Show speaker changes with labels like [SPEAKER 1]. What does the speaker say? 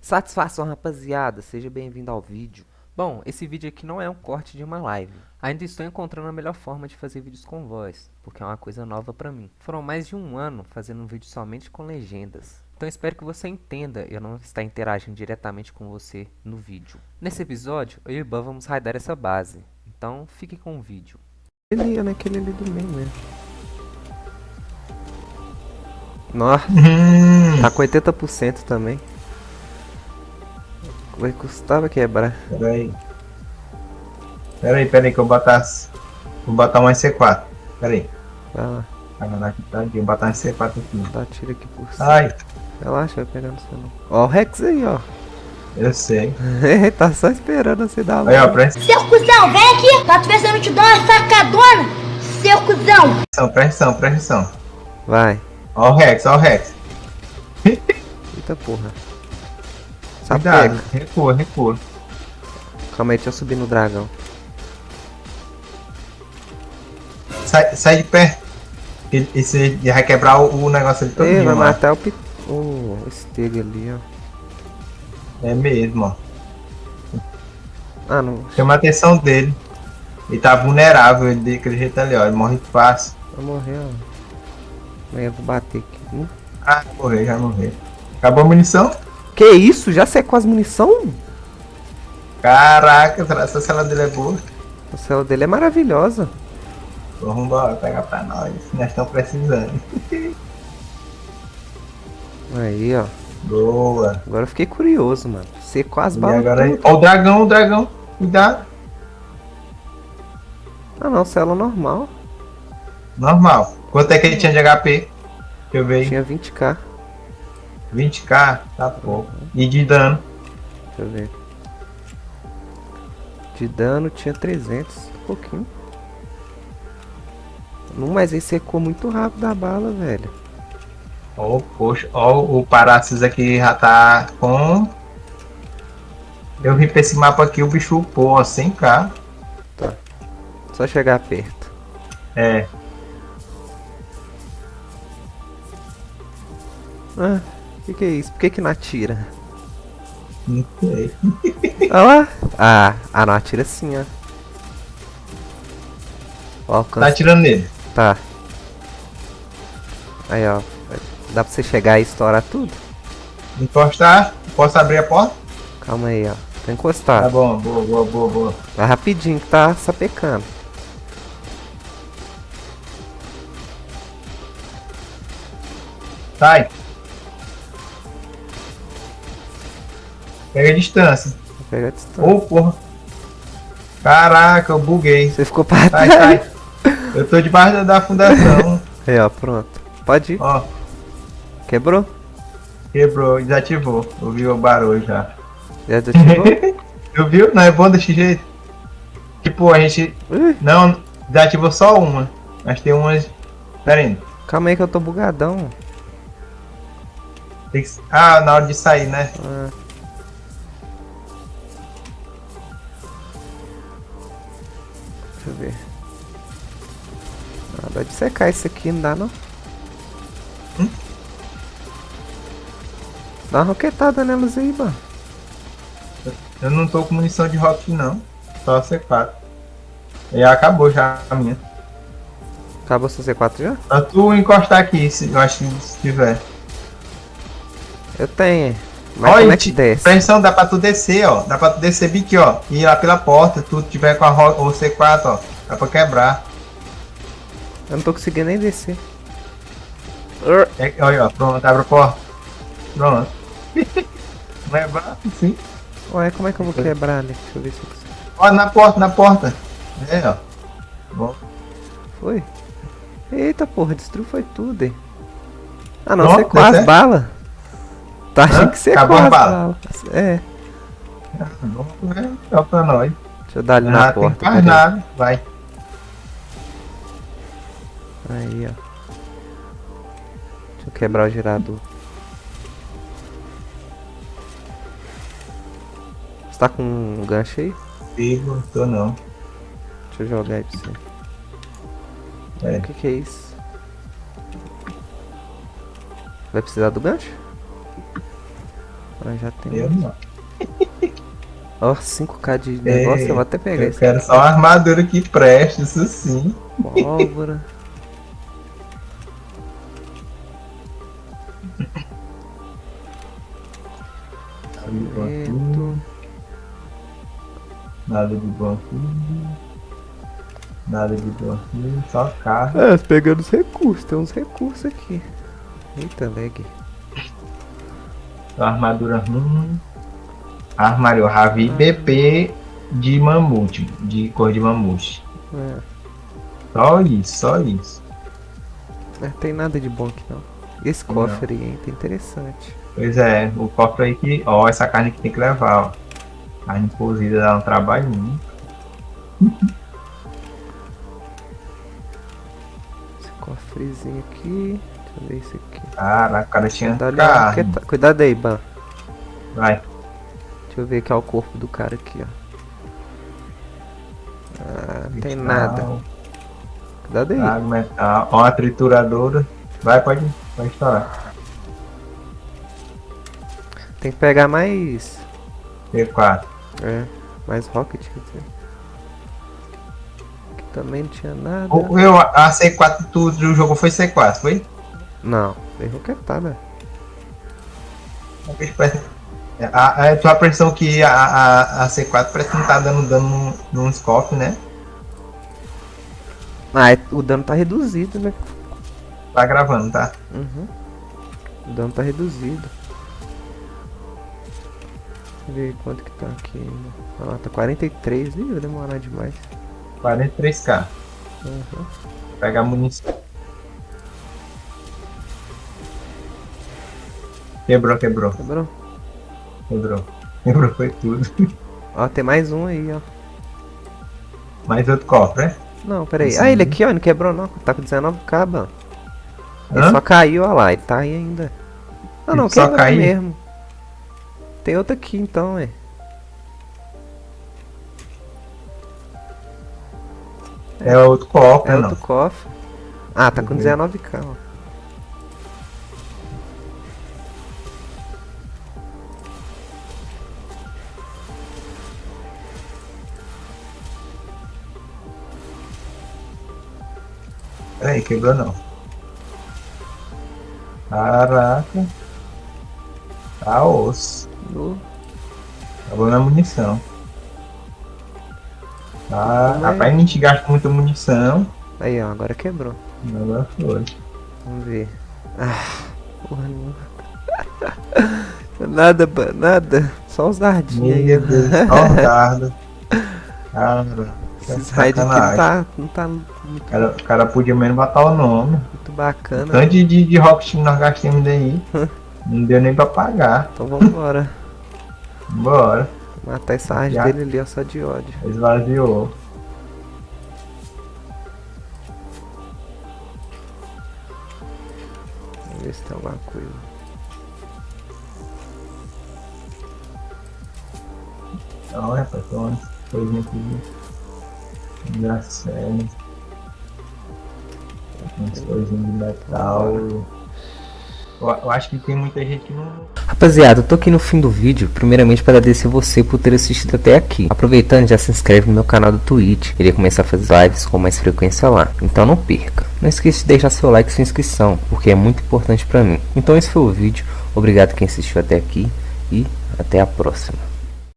[SPEAKER 1] Satisfação rapaziada, seja bem-vindo ao vídeo. Bom, esse vídeo aqui não é um corte de uma live. Ainda estou encontrando a melhor forma de fazer vídeos com voz, porque é uma coisa nova pra mim. Foram mais de um ano fazendo um vídeo somente com legendas. Então espero que você entenda eu não estar interagindo diretamente com você no vídeo. Nesse episódio, eu e o Ban vamos raidar essa base. Então fique com o vídeo. Ele é naquele ali do meio mesmo. Nossa,
[SPEAKER 2] Hum,
[SPEAKER 1] tá com 80% também. Vai custava quebrar.
[SPEAKER 2] peraí. Peraí, peraí que eu botar. Vou botar mais C4. Peraí.
[SPEAKER 1] Vai lá,
[SPEAKER 2] Caraca, tá aqui. Vou botar mais C4 aqui.
[SPEAKER 1] dá tiro aqui por cima.
[SPEAKER 2] Ai,
[SPEAKER 1] Relaxa, vai pegar no não. Ó o Rex aí, ó.
[SPEAKER 2] eu sei.
[SPEAKER 1] tá só esperando você dar a
[SPEAKER 2] Aí, ó, presta
[SPEAKER 3] Seu cuzão, vem aqui se eu não te dou uma sacadona, seu cuzão.
[SPEAKER 2] atenção, presta atenção, presta atenção.
[SPEAKER 1] Vai.
[SPEAKER 2] Ó o Rex, ó o Rex.
[SPEAKER 1] Eita porra.
[SPEAKER 2] Cuidado,
[SPEAKER 1] Sapeca.
[SPEAKER 2] recua, recua.
[SPEAKER 1] Calma aí, deixa eu subir no dragão.
[SPEAKER 2] Sai, sai de. Ele- Esse vai quebrar o, o negócio ali todo.
[SPEAKER 1] Vai matar o, o Steg ali, ó.
[SPEAKER 2] É mesmo, ó.
[SPEAKER 1] Ah, não.
[SPEAKER 2] Chama a atenção dele. Ele tá vulnerável, ele daquele jeito ali, ó. Ele morre fácil.
[SPEAKER 1] Vai morrer, ó. Eu vou bater aqui. Hum.
[SPEAKER 2] Ah, morreu, já morreu. Acabou a munição?
[SPEAKER 1] Que isso? Já secou as munição?
[SPEAKER 2] Caraca, essa cela dele é boa.
[SPEAKER 1] A cela dele é maravilhosa.
[SPEAKER 2] Vamos embora, pegar pra nós. Nós estamos precisando.
[SPEAKER 1] Aí, ó.
[SPEAKER 2] Boa.
[SPEAKER 1] Agora eu fiquei curioso, mano. Secou as
[SPEAKER 2] E
[SPEAKER 1] balas
[SPEAKER 2] agora aí. Ó o dragão, o dragão. Cuidado.
[SPEAKER 1] Ah não, cela normal.
[SPEAKER 2] Normal. Quanto é que ele tinha de HP? Deixa eu ver.
[SPEAKER 1] Tinha 20k.
[SPEAKER 2] 20k? Tá pouco. E de dano?
[SPEAKER 1] Deixa eu ver. De dano tinha 300, um pouquinho. Não, mas aí secou muito rápido a bala, velho.
[SPEAKER 2] Ó, poxa. Ó, o Paracis aqui já tá com. Eu vim pra esse mapa aqui, o bicho upou, ó, 100k.
[SPEAKER 1] Só chegar perto.
[SPEAKER 2] É.
[SPEAKER 1] Ah, que, que é isso? Por que, que não atira?
[SPEAKER 2] Não sei.
[SPEAKER 1] Olha lá. Ah, ah, não atira sim, ó. O
[SPEAKER 2] Tá
[SPEAKER 1] alcance.
[SPEAKER 2] atirando nele.
[SPEAKER 1] Tá. Aí, ó. Dá pra você chegar e estourar tudo?
[SPEAKER 2] Encostar. Posso abrir a porta?
[SPEAKER 1] Calma aí, ó. Tá
[SPEAKER 2] Tá
[SPEAKER 1] encostado.
[SPEAKER 2] bom, boa, boa, boa, boa.
[SPEAKER 1] Vai rapidinho que tá sapecando.
[SPEAKER 2] Sai. Pega a distância.
[SPEAKER 1] Vou pegar a distância.
[SPEAKER 2] Ô, porra. Caraca, eu buguei.
[SPEAKER 1] Você ficou pra
[SPEAKER 2] Sai,
[SPEAKER 1] trás.
[SPEAKER 2] sai. Eu tô debaixo da- da fundação.
[SPEAKER 1] Aí, ó, pronto. Pode ir.
[SPEAKER 2] Ó,
[SPEAKER 1] Quebrou?
[SPEAKER 2] quebrou, desativou. Ouvi o barulho já.
[SPEAKER 1] Já desativou?
[SPEAKER 2] Eu viu? Não é bom desse jeito. Tipo, a gente. Não, desativou só uma. Mas tem umas. Pera aí.
[SPEAKER 1] calma aí que eu tô bugadão.
[SPEAKER 2] Tem que... Ah, na hora de sair, né?
[SPEAKER 1] Ah. Deixa eu ver. Ah, dá de secar isso aqui, não dá não?
[SPEAKER 2] Hum?
[SPEAKER 1] Dá uma roquetada nelas aí, mano.
[SPEAKER 2] Eu não tô com munição de rock, não. Só C4. E acabou já a minha.
[SPEAKER 1] Acabou seu C4 já?
[SPEAKER 2] Só tu encostar aqui, se, eu acho que se tiver.
[SPEAKER 1] Eu tenho. Mas
[SPEAKER 2] Olha,
[SPEAKER 1] como é que desce?
[SPEAKER 2] Pressão, dá pra tu descer, ó. Dá pra tu descer bem aqui, ó. E ir lá pela porta. Tu tiver com a ro- o C4, ó. Dá pra quebrar.
[SPEAKER 1] Eu não tô conseguindo nem descer.
[SPEAKER 2] É, olha, ó. Pronto, abre a porta. Pronto. É braço, sim.
[SPEAKER 1] Ué, como é que eu vou quebrar ali? Deixa eu ver se eu consigo.
[SPEAKER 2] Ó, na porta, na porta. É, ó. Bom.
[SPEAKER 1] Foi? Eita porra, destruiu foi tudo, hein? Ah não,
[SPEAKER 2] Pronto,
[SPEAKER 1] secou
[SPEAKER 2] deu
[SPEAKER 1] as
[SPEAKER 2] certo?
[SPEAKER 1] balas. Tá achando
[SPEAKER 2] Hã?
[SPEAKER 1] que secou
[SPEAKER 2] Acabou balas?
[SPEAKER 1] balas. É,
[SPEAKER 2] ver. Só pra nós.
[SPEAKER 1] deixa eu dar ali na
[SPEAKER 2] Ah,
[SPEAKER 1] porta.
[SPEAKER 2] mais
[SPEAKER 1] peraí.
[SPEAKER 2] nada. Vai.
[SPEAKER 1] Aí, ó. Deixa eu quebrar o gerador. Você tá com um gancho aí?
[SPEAKER 2] Pigo, tô não.
[SPEAKER 1] Deixa eu jogar aí pra você.
[SPEAKER 2] É.
[SPEAKER 1] O que que é isso? Vai precisar do gancho? Ah, já tem.
[SPEAKER 2] Eu não.
[SPEAKER 1] Ó, 5k de negócio,
[SPEAKER 2] Ei,
[SPEAKER 1] eu vou até pegar
[SPEAKER 2] Eu
[SPEAKER 1] isso.
[SPEAKER 2] quero só uma armadura que preste, isso sim.
[SPEAKER 1] Pólvora.
[SPEAKER 2] Nada de bom aqui. Nada de bom aqui. Só carro.
[SPEAKER 1] É, pegando os recursos, tem uns recursos aqui. Eita, lag.
[SPEAKER 2] Armadura ruim. Armário Ravi BP de mamute. De cor de mamute.
[SPEAKER 1] É,
[SPEAKER 2] Só isso, só isso.
[SPEAKER 1] não tem nada de bom aqui não. Esse cofre aí, hein, tá interessante.
[SPEAKER 2] Pois é, o cofre aí que. Ó, essa carne que tem que levar, ó. Carne cozida dá um trabalhinho.
[SPEAKER 1] Esse cofrezinho aqui. Deixa eu ver esse aqui.
[SPEAKER 2] Caraca, o cara tinha
[SPEAKER 1] Cuidado, aí, tá- Cuidado aí, Ban.
[SPEAKER 2] Vai.
[SPEAKER 1] Deixa eu ver aqui ó, o corpo do cara aqui, ó. Ah, não tem nada. Cuidado aí.
[SPEAKER 2] Água, metal. Ó, a trituradora. Vai, pode, pode estourar.
[SPEAKER 1] Tem que pegar mais.
[SPEAKER 2] T4.
[SPEAKER 1] É, mais rocket, quer dizer. Aqui também não tinha nada.
[SPEAKER 2] Eu, a C4 tu, tu jogou foi C4, foi?
[SPEAKER 1] Não, tem
[SPEAKER 2] bicho parece- a, a, tua impressão que a, a, a C4 parece que não tá dando dano num- nos cofres, né?
[SPEAKER 1] Ah, é- o dano tá reduzido, né?
[SPEAKER 2] Tá gravando, tá?
[SPEAKER 1] Uhum. O dano tá reduzido. Deixa eu ver quanto que tá aqui ainda. Ah, tá 43. Ih, vai demorar demais.
[SPEAKER 2] 43k.
[SPEAKER 1] Uhum.
[SPEAKER 2] Pega a munição. Quebrou, quebrou,
[SPEAKER 1] Quebrou?
[SPEAKER 2] quebrou. Quebrou, foi tudo.
[SPEAKER 1] Ó, tem mais um aí, ó.
[SPEAKER 2] Mais outro cofre, né?
[SPEAKER 1] Não, peraí.
[SPEAKER 2] Esse
[SPEAKER 1] Ah, ele aqui, ó, não quebrou não. Tá com 19k, mano. Ele
[SPEAKER 2] Hã?
[SPEAKER 1] só caiu, ó lá. Ele tá aí ainda. Não, não,
[SPEAKER 2] Ele
[SPEAKER 1] quebrou
[SPEAKER 2] caiu?
[SPEAKER 1] mesmo. Tem outro aqui então, é.
[SPEAKER 2] É outro cofre,
[SPEAKER 1] É
[SPEAKER 2] não.
[SPEAKER 1] outro cofre. Ah, tá com
[SPEAKER 2] Uhum.
[SPEAKER 1] 19k, ó.
[SPEAKER 2] Peraí, quebrou não. Caraca. Tá osso.
[SPEAKER 1] No-
[SPEAKER 2] Acabou na munição. Tá,
[SPEAKER 1] Como é?
[SPEAKER 2] rapaz, a gente gasta muita munição.
[SPEAKER 1] Aí, ó, agora quebrou.
[SPEAKER 2] Agora foi.
[SPEAKER 1] Vamos ver. Ah, porra nenhuma. nada, nada. Só os dardinhos aí.
[SPEAKER 2] Meu Deus, só dardo. Cara, que
[SPEAKER 1] Esses raids aqui não tá, não tá muito,
[SPEAKER 2] O cara, o cara podia menos botar o nome.
[SPEAKER 1] muito bacana.
[SPEAKER 2] Tanto de, de, de rocket que nós gastamos daí. não deu nem pra pagar.
[SPEAKER 1] Então vambora.
[SPEAKER 2] Bora.
[SPEAKER 1] Matar essa arte
[SPEAKER 2] Já.
[SPEAKER 1] dele ali, ó, só de ódio.
[SPEAKER 2] Esvaziou.
[SPEAKER 1] Vamos ver se tem alguma coisa.
[SPEAKER 2] Então, rapaz, tem umas coisinhas aqui. Engraçado. De metal. Eu, eu acho que tem muita gente que não.
[SPEAKER 1] Rapaziada, eu tô aqui no fim do vídeo, primeiramente para agradecer você por ter assistido até aqui. Aproveitando, já se inscreve no meu canal do Twitch, irei começar a fazer lives com mais frequência lá, então não perca. Não esqueça de deixar seu like e sua inscrição, porque é muito importante para mim. Então esse foi o vídeo, obrigado quem assistiu até aqui e até a próxima.